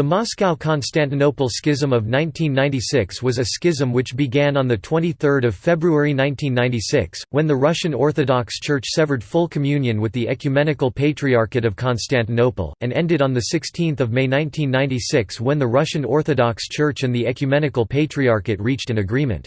The Moscow–Constantinople Schism of 1996 was a schism which began on 23 February 1996, when the Russian Orthodox Church severed full communion with the Ecumenical Patriarchate of Constantinople, and ended on 16 May 1996 when the Russian Orthodox Church and the Ecumenical Patriarchate reached an agreement.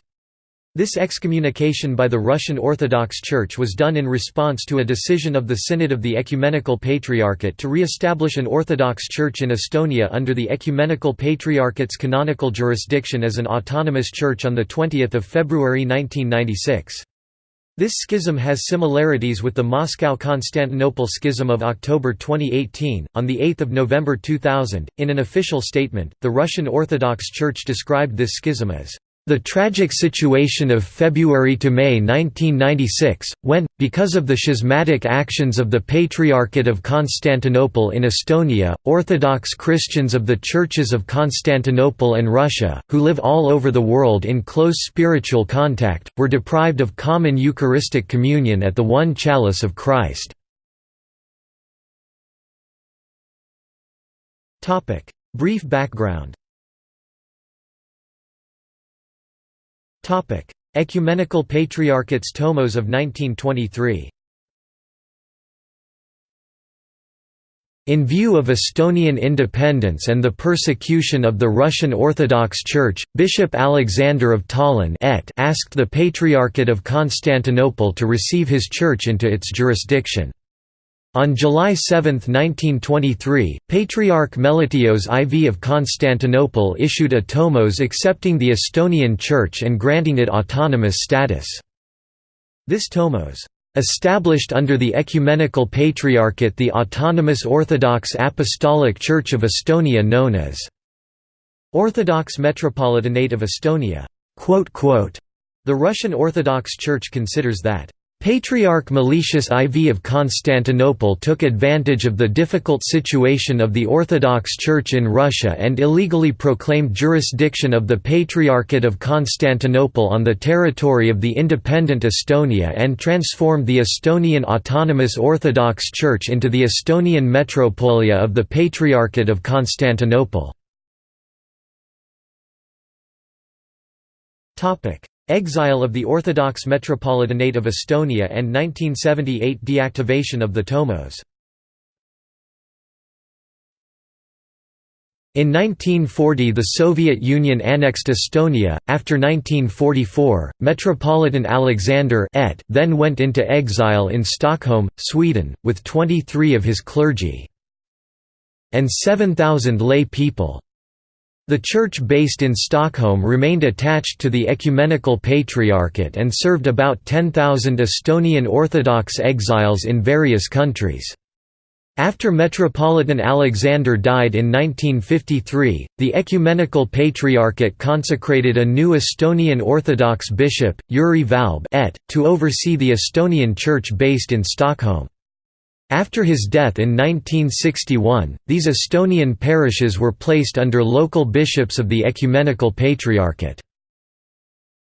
This excommunication by the Russian Orthodox Church was done in response to a decision of the Synod of the Ecumenical Patriarchate to re-establish an Orthodox Church in Estonia under the Ecumenical Patriarchate's canonical jurisdiction as an autonomous church on 20 February 1996. This schism has similarities with the Moscow-Constantinople schism of October 2018. On the 8th of November 2000, in an official statement, the Russian Orthodox Church described this schism as the tragic situation of February to May 1996, when, because of the schismatic actions of the Patriarchate of Constantinople in Estonia, Orthodox Christians of the Churches of Constantinople and Russia, who live all over the world in close spiritual contact, were deprived of common Eucharistic communion at the one chalice of Christ. Brief background Ecumenical Patriarchates Tomos of 1923 In view of Estonian independence and the persecution of the Russian Orthodox Church, Bishop Alexander of Tallinn et asked the Patriarchate of Constantinople to receive his church into its jurisdiction. On July 7, 1923, Patriarch Melitios IV of Constantinople issued a tomos accepting the Estonian Church and granting it autonomous status. This tomos established under the Ecumenical Patriarchate the autonomous Orthodox Apostolic Church of Estonia known as Orthodox Metropolitanate of Estonia. The Russian Orthodox Church considers that Patriarch Meletius IV of Constantinople took advantage of the difficult situation of the Orthodox Church in Russia and illegally proclaimed jurisdiction of the Patriarchate of Constantinople on the territory of the independent Estonia and transformed the Estonian Autonomous Orthodox Church into the Estonian metropolia of the Patriarchate of Constantinople. Exile of the Orthodox Metropolitanate of Estonia and 1978 deactivation of the Tomos. In 1940 the Soviet Union annexed Estonia, after 1944, Metropolitan Alexander et then went into exile in Stockholm, Sweden, with 23 of his clergy and 7,000 lay people. The church based in Stockholm remained attached to the Ecumenical Patriarchate and served about 10,000 Estonian Orthodox exiles in various countries. After Metropolitan Alexander died in 1953, the Ecumenical Patriarchate consecrated a new Estonian Orthodox bishop, Jüri Valb et, to oversee the Estonian church based in Stockholm. After his death in 1961, these Estonian parishes were placed under local bishops of the Ecumenical Patriarchate.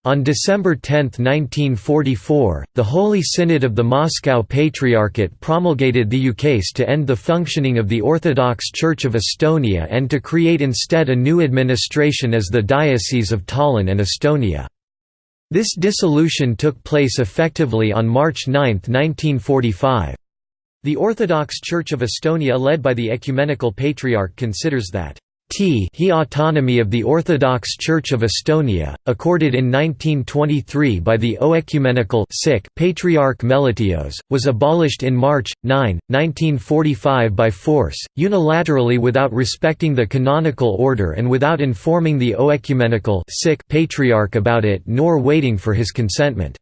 On December 10, 1944, the Holy Synod of the Moscow Patriarchate promulgated the ukase to end the functioning of the Orthodox Church of Estonia and to create instead a new administration as the Diocese of Tallinn and Estonia. This dissolution took place effectively on March 9, 1945. The Orthodox Church of Estonia led by the Ecumenical Patriarch considers that he autonomy of the Orthodox Church of Estonia, accorded in 1923 by the Oecumenical Patriarch Melitios, was abolished in March, 9, 1945 by force, unilaterally without respecting the canonical order and without informing the Oecumenical Patriarch about it nor waiting for his consentment.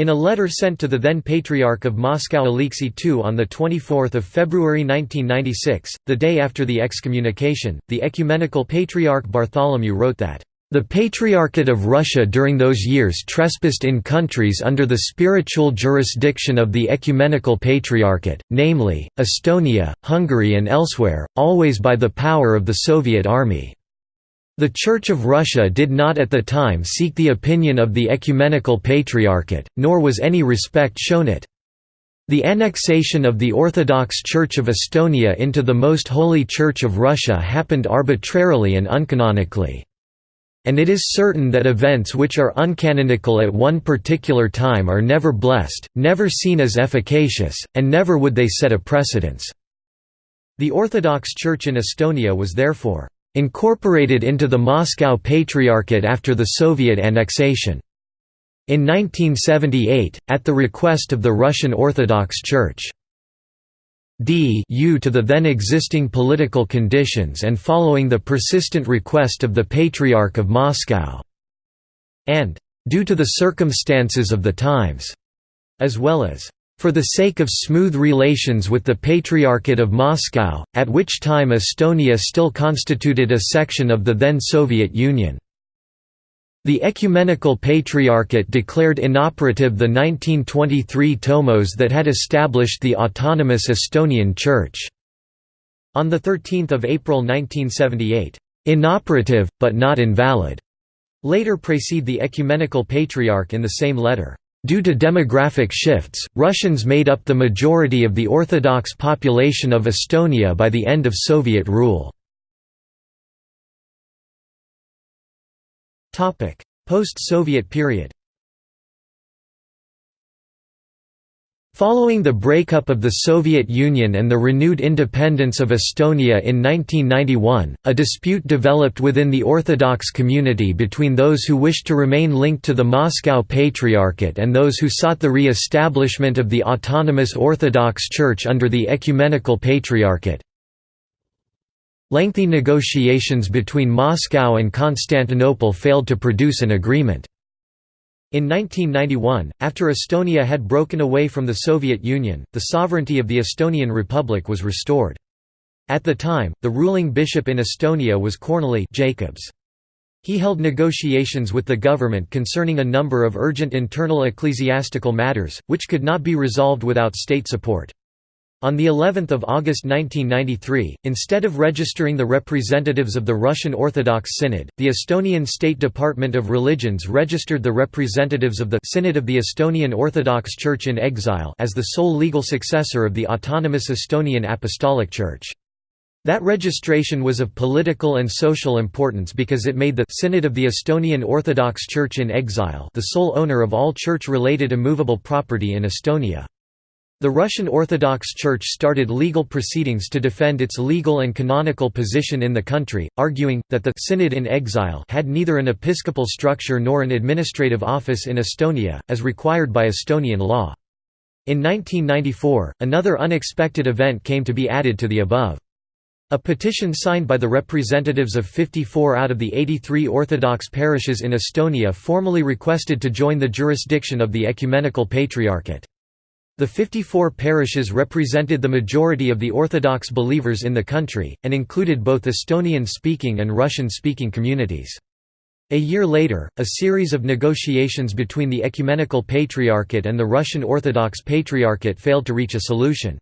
In a letter sent to the then Patriarch of Moscow Alexei II on 24 February 1996, the day after the excommunication, the Ecumenical Patriarch Bartholomew wrote that, "...the Patriarchate of Russia during those years trespassed in countries under the spiritual jurisdiction of the Ecumenical Patriarchate, namely, Estonia, Hungary and elsewhere, always by the power of the Soviet Army." The Church of Russia did not at the time seek the opinion of the Ecumenical Patriarchate, nor was any respect shown it. The annexation of the Orthodox Church of Estonia into the Most Holy Church of Russia happened arbitrarily and uncanonically. And it is certain that events which are uncanonical at one particular time are never blessed, never seen as efficacious, and never would they set a precedence. The Orthodox Church in Estonia was therefore incorporated into the Moscow Patriarchate after the Soviet annexation. In 1978, at the request of the Russian Orthodox Church. D to the then existing political conditions and following the persistent request of the Patriarch of Moscow, and due to the circumstances of the times, as well as for the sake of smooth relations with the Patriarchate of Moscow, at which time Estonia still constituted a section of the then Soviet Union. The Ecumenical Patriarchate declared inoperative the 1923 tomos that had established the autonomous Estonian Church. On 13 April 1978, "...inoperative, but not invalid," later precede the Ecumenical Patriarch in the same letter. Due to demographic shifts, Russians made up the majority of the Orthodox population of Estonia by the end of Soviet rule. Post-Soviet period Following the breakup of the Soviet Union and the renewed independence of Estonia in 1991, a dispute developed within the Orthodox community between those who wished to remain linked to the Moscow Patriarchate and those who sought the re-establishment of the autonomous Orthodox Church under the Ecumenical Patriarchate. Lengthy negotiations between Moscow and Constantinople failed to produce an agreement. In 1991, after Estonia had broken away from the Soviet Union, the sovereignty of the Estonian Republic was restored. At the time, the ruling bishop in Estonia was Korneli Jacobs. He held negotiations with the government concerning a number of urgent internal ecclesiastical matters, which could not be resolved without state support. On the 11th of August 1993, instead of registering the representatives of the Russian Orthodox Synod, the Estonian State Department of Religions registered the representatives of the Synod of the Estonian Orthodox Church in Exile as the sole legal successor of the autonomous Estonian Apostolic Church. That registration was of political and social importance because it made the Synod of the Estonian Orthodox Church in Exile the sole owner of all church-related immovable property in Estonia. The Russian Orthodox Church started legal proceedings to defend its legal and canonical position in the country, arguing, that the «synod in exile» had neither an episcopal structure nor an administrative office in Estonia, as required by Estonian law. In 1994, another unexpected event came to be added to the above. A petition signed by the representatives of 54 out of the 83 Orthodox parishes in Estonia formally requested to join the jurisdiction of the Ecumenical Patriarchate. The 54 parishes represented the majority of the Orthodox believers in the country, and included both Estonian-speaking and Russian-speaking communities. A year later, a series of negotiations between the Ecumenical Patriarchate and the Russian Orthodox Patriarchate failed to reach a solution.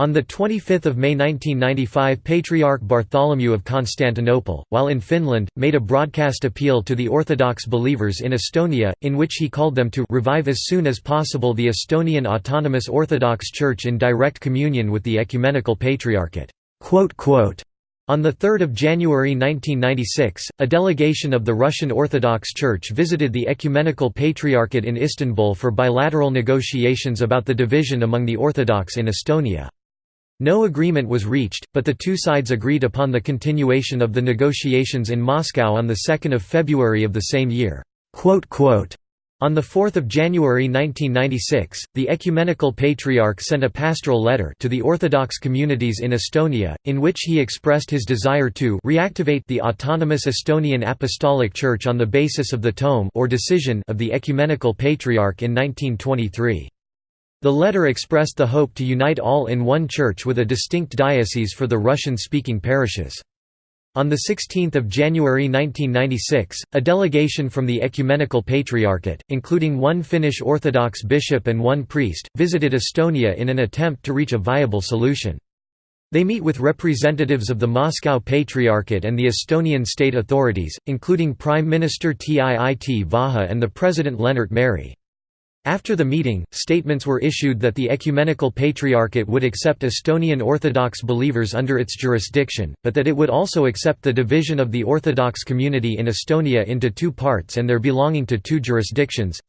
On 25 May 1995 Patriarch Bartholomew of Constantinople, while in Finland, made a broadcast appeal to the Orthodox believers in Estonia, in which he called them to «revive as soon as possible the Estonian Autonomous Orthodox Church in direct communion with the Ecumenical Patriarchate». On 3 January 1996, a delegation of the Russian Orthodox Church visited the Ecumenical Patriarchate in Istanbul for bilateral negotiations about the division among the Orthodox in Estonia. No agreement was reached, but the two sides agreed upon the continuation of the negotiations in Moscow on 2 February of the same year. On 4 January 1996, the Ecumenical Patriarch sent a pastoral letter to the Orthodox communities in Estonia, in which he expressed his desire to reactivate the autonomous Estonian Apostolic Church on the basis of the tome or decision of the Ecumenical Patriarch in 1923. The letter expressed the hope to unite all in one church with a distinct diocese for the Russian-speaking parishes. On 16 January 1996, a delegation from the Ecumenical Patriarchate, including one Finnish Orthodox bishop and one priest, visited Estonia in an attempt to reach a viable solution. They meet with representatives of the Moscow Patriarchate and the Estonian state authorities, including Prime Minister Tiit Vähi and the President Lennart Meri. After the meeting, statements were issued that the Ecumenical Patriarchate would accept Estonian Orthodox believers under its jurisdiction, but that it would also accept the division of the Orthodox community in Estonia into two parts and their belonging to two jurisdictions.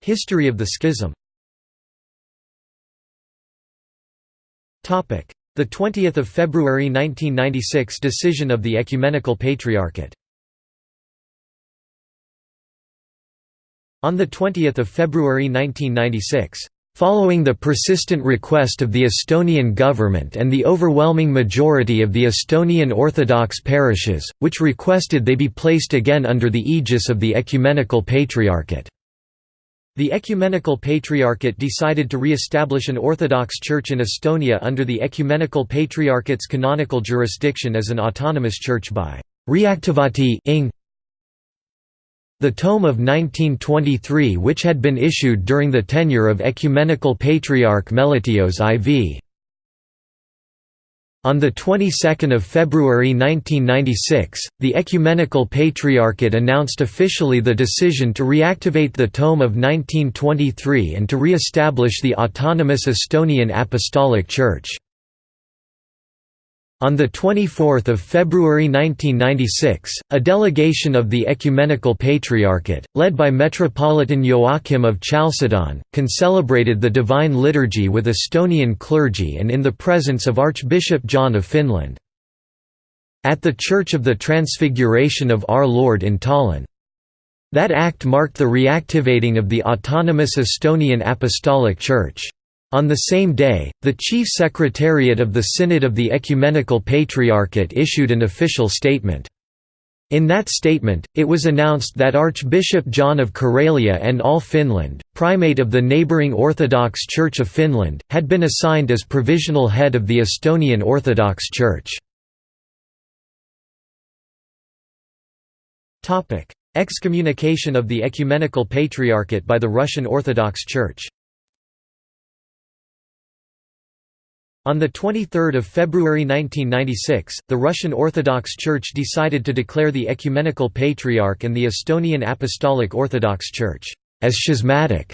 History of the schism. The 20th of February 1996 decision of the Ecumenical Patriarchate On 20 February 1996, Following the persistent request of the Estonian government and the overwhelming majority of the Estonian Orthodox parishes, which requested they be placed again under the aegis of the Ecumenical Patriarchate. The Ecumenical Patriarchate decided to re-establish an Orthodox Church in Estonia under the Ecumenical Patriarchate's canonical jurisdiction as an autonomous church by reactivati ing the tome of 1923 which had been issued during the tenure of Ecumenical Patriarch Melitios IV. On the 22nd of February 1996, the Ecumenical Patriarchate announced officially the decision to reactivate the Tome of 1923 and to re-establish the autonomous Estonian Apostolic Church. On 24 February 1996, a delegation of the Ecumenical Patriarchate, led by Metropolitan Joachim of Chalcedon, concelebrated the Divine Liturgy with Estonian clergy and in the presence of Archbishop John of Finland. At the Church of the Transfiguration of Our Lord in Tallinn. That act marked the reactivating of the autonomous Estonian Apostolic Church. On the same day, the Chief Secretariat of the Synod of the Ecumenical Patriarchate issued an official statement. In that statement, it was announced that Archbishop John of Karelia and all Finland, primate of the neighbouring Orthodox Church of Finland, had been assigned as provisional head of the Estonian Orthodox Church. Excommunication of the Ecumenical Patriarchate by the Russian Orthodox Church On 23 February 1996, the Russian Orthodox Church decided to declare the Ecumenical Patriarch and the Estonian Apostolic Orthodox Church as schismatic,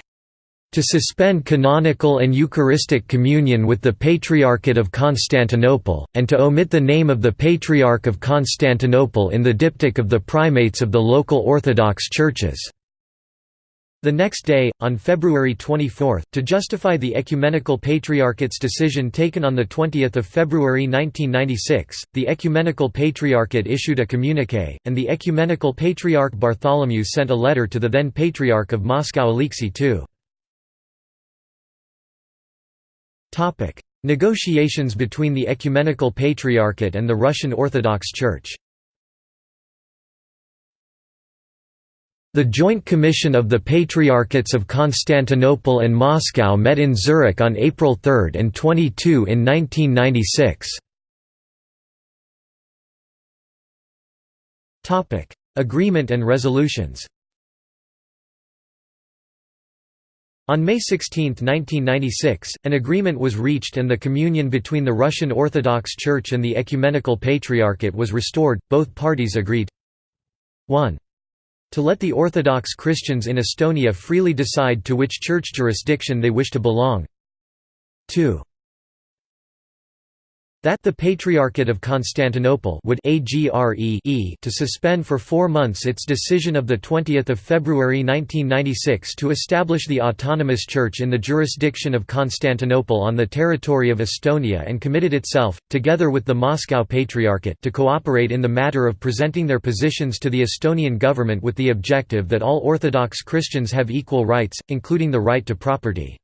to suspend canonical and Eucharistic communion with the Patriarchate of Constantinople, and to omit the name of the Patriarch of Constantinople in the diptych of the primates of the local Orthodox churches. The next day, on February 24, to justify the Ecumenical Patriarchate's decision taken on 20 February 1996, the Ecumenical Patriarchate issued a communique, and the Ecumenical Patriarch Bartholomew sent a letter to the then Patriarch of Moscow Alexei II. Negotiations between the Ecumenical Patriarchate and the Russian Orthodox Church The Joint Commission of the Patriarchates of Constantinople and Moscow met in Zurich on April 3 and 22 in 1996. Agreement and resolutions. On May 16, 1996, an agreement was reached and the communion between the Russian Orthodox Church and the Ecumenical Patriarchate was restored, both parties agreed. 1 to let the Orthodox Christians in Estonia freely decide to which church jurisdiction they wish to belong. 2 that the Patriarchate of Constantinople would to suspend for four months its decision of 20 February 1996 to establish the autonomous church in the jurisdiction of Constantinople on the territory of Estonia and committed itself, together with the Moscow Patriarchate to cooperate in the matter of presenting their positions to the Estonian government with the objective that all Orthodox Christians have equal rights, including the right to property.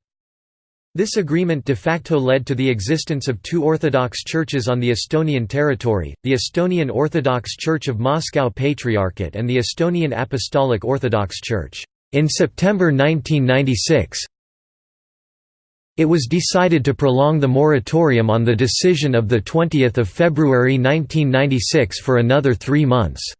This agreement de facto led to the existence of two Orthodox churches on the Estonian territory, the Estonian Orthodox Church of Moscow Patriarchate and the Estonian Apostolic Orthodox Church. In September 1996, it was decided to prolong the moratorium on the decision of 20 February 1996 for another three months.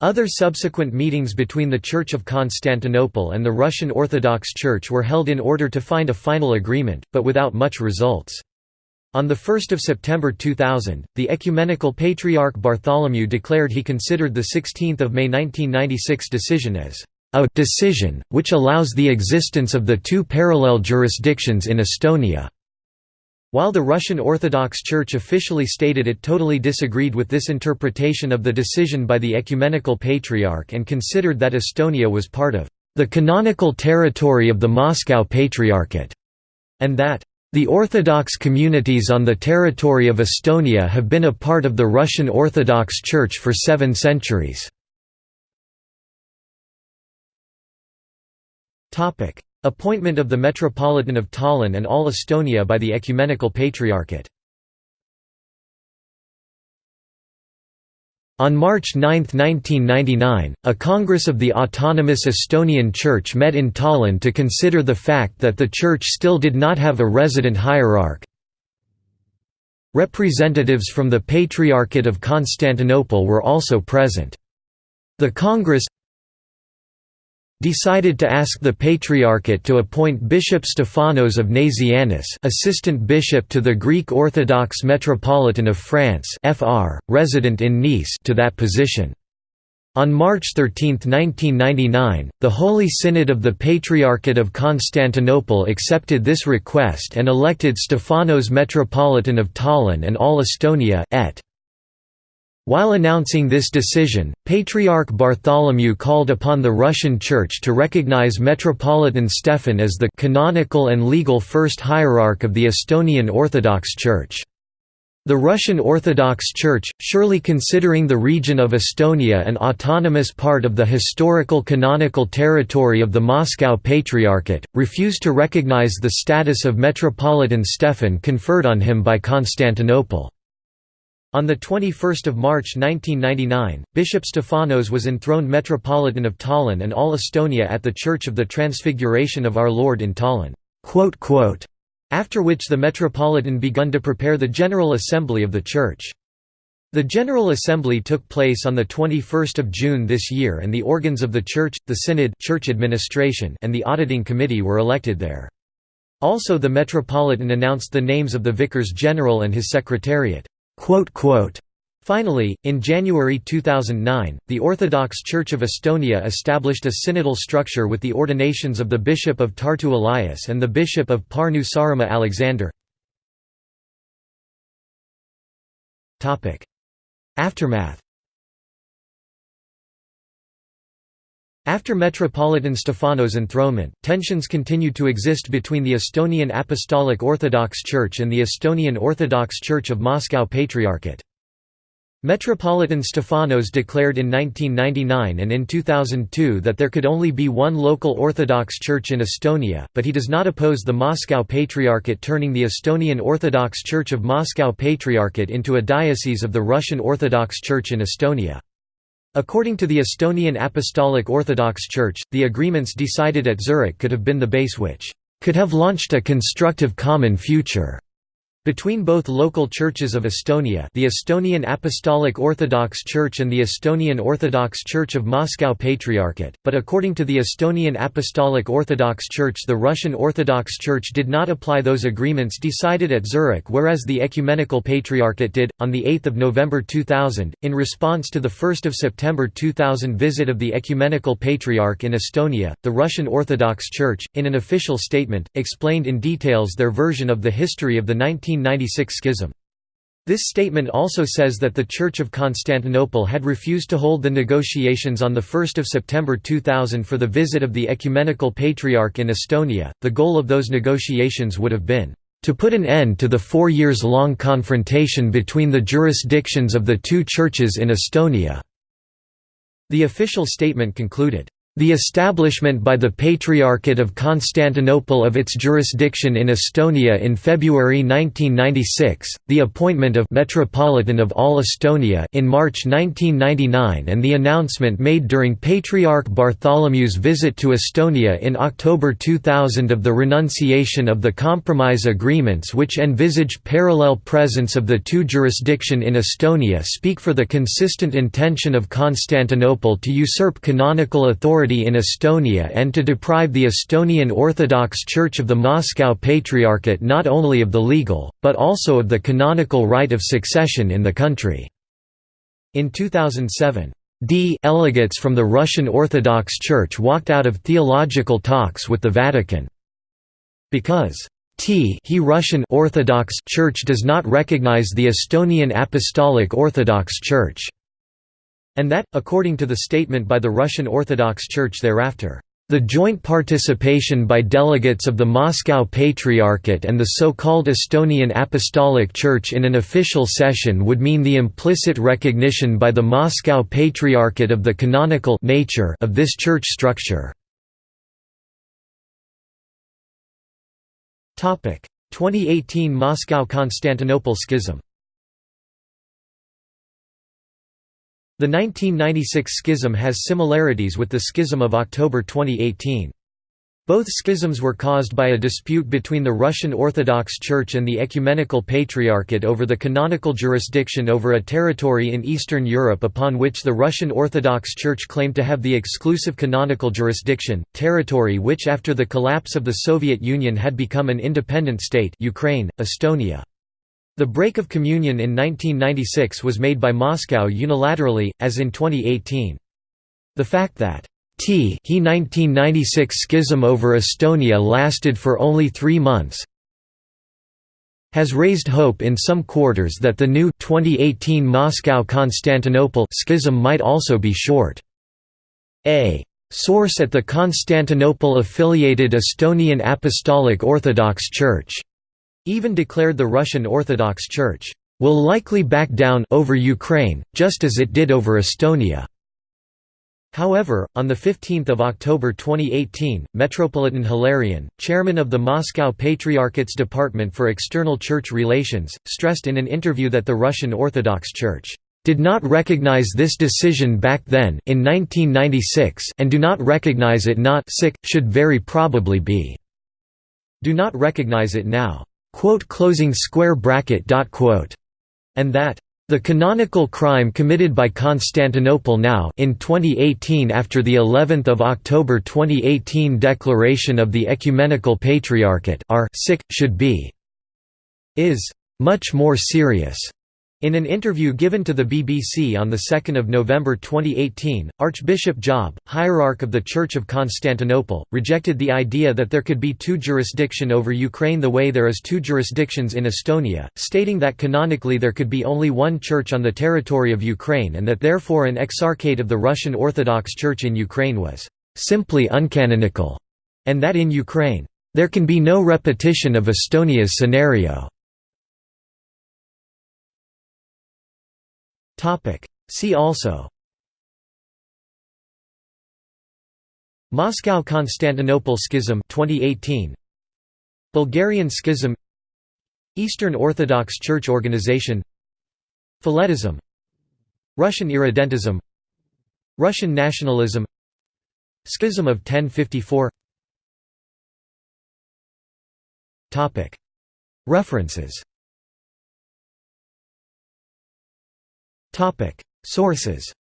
Other subsequent meetings between the Church of Constantinople and the Russian Orthodox Church were held in order to find a final agreement, but without much results. On 1 September 2000, the Ecumenical Patriarch Bartholomew declared he considered the 16 May 1996 decision as a decision, which allows the existence of the two parallel jurisdictions in Estonia. While the Russian Orthodox Church officially stated it totally disagreed with this interpretation of the decision by the Ecumenical Patriarch and considered that Estonia was part of the canonical territory of the Moscow Patriarchate, and that the Orthodox communities on the territory of Estonia have been a part of the Russian Orthodox Church for seven centuries. Appointment of the Metropolitan of Tallinn and all Estonia by the Ecumenical Patriarchate On March 9, 1999, a Congress of the Autonomous Estonian Church met in Tallinn to consider the fact that the Church still did not have a resident hierarch. Representatives from the Patriarchate of Constantinople were also present. The Congress decided to ask the Patriarchate to appoint Bishop Stephanos of Nazianzus assistant bishop to the Greek Orthodox Metropolitan of France FR, resident in Nice to that position. On March 13, 1999, the Holy Synod of the Patriarchate of Constantinople accepted this request and elected Stephanos Metropolitan of Tallinn and all Estonia et. While announcing this decision, Patriarch Bartholomew called upon the Russian Church to recognize Metropolitan Stefan as the canonical and legal first hierarch of the Estonian Orthodox Church. The Russian Orthodox Church, surely considering the region of Estonia an autonomous part of the historical canonical territory of the Moscow Patriarchate, refused to recognize the status of Metropolitan Stefan conferred on him by Constantinople. On 21 March 1999, Bishop Stephanos was enthroned Metropolitan of Tallinn and all Estonia at the Church of the Transfiguration of Our Lord in Tallinn. After which the Metropolitan begun to prepare the General Assembly of the Church. The General Assembly took place on 21 June this year and the organs of the Church, the Synod church administration and the Auditing Committee were elected there. Also the Metropolitan announced the names of the Vicars General and his Secretariat. Finally, in January 2009, the Orthodox Church of Estonia established a synodal structure with the ordinations of the Bishop of Tartu Elias and the Bishop of Pärnu Saaremaa Alexander. Aftermath After Metropolitan Stephanos' enthronement, tensions continued to exist between the Estonian Apostolic Orthodox Church and the Estonian Orthodox Church of Moscow Patriarchate. Metropolitan Stephanos declared in 1999 and in 2002 that there could only be one local Orthodox Church in Estonia, but he does not oppose the Moscow Patriarchate turning the Estonian Orthodox Church of Moscow Patriarchate into a diocese of the Russian Orthodox Church in Estonia. According to the Estonian Apostolic Orthodox Church, the agreements decided at Zurich could have been the base which could have launched a constructive common future. Between both local churches of Estonia the Estonian Apostolic Orthodox Church and the Estonian Orthodox Church of Moscow Patriarchate, but according to the Estonian Apostolic Orthodox Church the Russian Orthodox Church did not apply those agreements decided at Zurich whereas the Ecumenical Patriarchate did. On 8 November 2000, in response to the 1 September 2000 visit of the Ecumenical Patriarch in Estonia, the Russian Orthodox Church, in an official statement, explained in details their version of the history of the 19 1996 schism. This statement also says that the Church of Constantinople had refused to hold the negotiations on 1 September 2000 for the visit of the Ecumenical Patriarch in Estonia. The goal of those negotiations would have been to put an end to the four years long confrontation between the jurisdictions of the two churches in Estonia. The official statement concluded, the establishment by the Patriarchate of Constantinople of its jurisdiction in Estonia in February 1996, the appointment of Metropolitan of all Estonia in March 1999 and the announcement made during Patriarch Bartholomew's visit to Estonia in October 2000 of the renunciation of the compromise agreements which envisage parallel presence of the two jurisdiction in Estonia speak for the consistent intention of Constantinople to usurp canonical authority authority in Estonia and to deprive the Estonian Orthodox Church of the Moscow Patriarchate not only of the legal, but also of the canonical right of succession in the country." In 2007, D delegates from the Russian Orthodox Church walked out of theological talks with the Vatican. Because T he Russian Orthodox Church does not recognize the Estonian Apostolic Orthodox Church, and that, according to the statement by the Russian Orthodox Church thereafter, the joint participation by delegates of the Moscow Patriarchate and the so-called Estonian Apostolic Church in an official session would mean the implicit recognition by the Moscow Patriarchate of the canonical nature of this church structure. 2018 Moscow–Constantinople schism The 1996 schism has similarities with the schism of October 2018. Both schisms were caused by a dispute between the Russian Orthodox Church and the Ecumenical Patriarchate over the canonical jurisdiction over a territory in Eastern Europe upon which the Russian Orthodox Church claimed to have the exclusive canonical jurisdiction, territory which after the collapse of the Soviet Union had become an independent state Ukraine, Estonia. The break of communion in 1996 was made by Moscow unilaterally, as in 2018. The fact that T he 1996 schism over Estonia lasted for only three months has raised hope in some quarters that the new 2018 Moscow–Constantinople schism might also be short. A source at the Constantinople-affiliated Estonian Apostolic Orthodox Church even declared the Russian Orthodox Church will likely back down over Ukraine, just as it did over Estonia. However, on 15 October 2018, Metropolitan Hilarion, chairman of the Moscow Patriarchate's Department for External Church Relations, stressed in an interview that the Russian Orthodox Church did not recognize this decision back then in 1996 and do not recognize it not should very probably be do not recognize it now and that the canonical crime committed by Constantinople now in 2018 after the 11th of October 2018 declaration of the Ecumenical Patriarchate are sick should be is much more serious in an interview given to the BBC on 2 November 2018, Archbishop Job, hierarch of the Church of Constantinople, rejected the idea that there could be two jurisdiction over Ukraine the way there is two jurisdictions in Estonia, stating that canonically there could be only one church on the territory of Ukraine and that therefore an exarchate of the Russian Orthodox Church in Ukraine was simply uncanonical, and that in Ukraine, there can be no repetition of Estonia's scenario. Topic. See also. Moscow–Constantinople Schism 2018 Bulgarian Schism. Eastern Orthodox Church Organization. Phyletism. Russian irredentism. Russian nationalism. Schism of 1054 References Topic. Sources.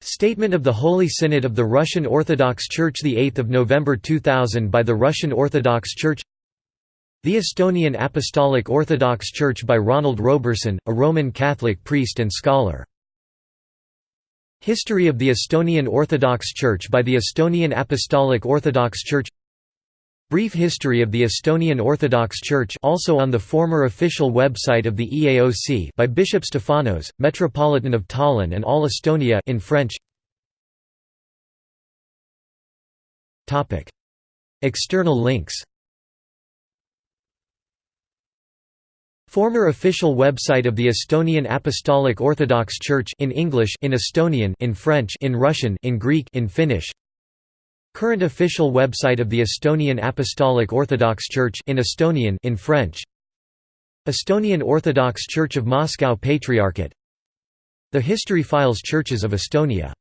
Statement of the Holy Synod of the Russian Orthodox Church the 8 November 2000 by the Russian Orthodox Church. The Estonian Apostolic Orthodox Church by Ronald Roberson, a Roman Catholic priest and scholar. History of the Estonian Orthodox Church by the Estonian Apostolic Orthodox Church Brief history of the Estonian Orthodox Church also on the former official website of the EAOC by Bishop Stefanos, Metropolitan of Tallinn and All Estonia in French. Topic: External links. Former official website of the Estonian Apostolic Orthodox Church in English in Estonian in French in Russian in Greek in Finnish Current official website of the Estonian Apostolic Orthodox Church in Estonian in French. Estonian Orthodox Church of Moscow Patriarchate. The History Files Churches of Estonia